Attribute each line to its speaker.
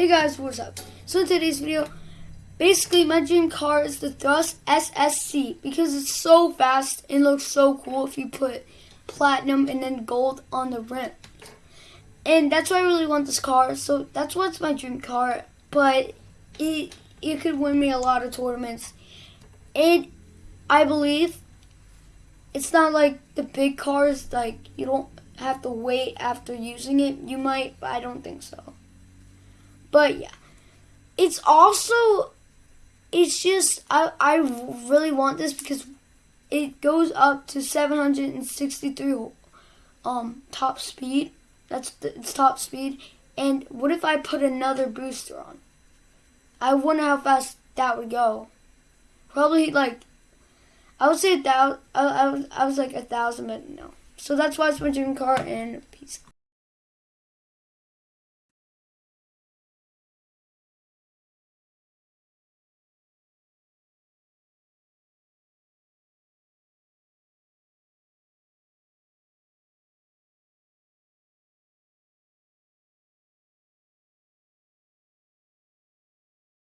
Speaker 1: Hey guys, what's up? So in today's video, basically my dream car is the Thrust SSC because it's so fast and looks so cool if you put platinum and then gold on the rim. And that's why I really want this car. So that's what's my dream car. But it it could win me a lot of tournaments. And I believe it's not like the big cars like you don't have to wait after using it. You might, but I don't think so. But yeah, it's also, it's just, I, I really want this because it goes up to 763 um, top speed. That's the, its top speed. And what if I put another booster on? I wonder how fast that would go. Probably like, I would say a thousand, I, I, was, I was like a thousand, but no. So that's why it's my dream car, and peace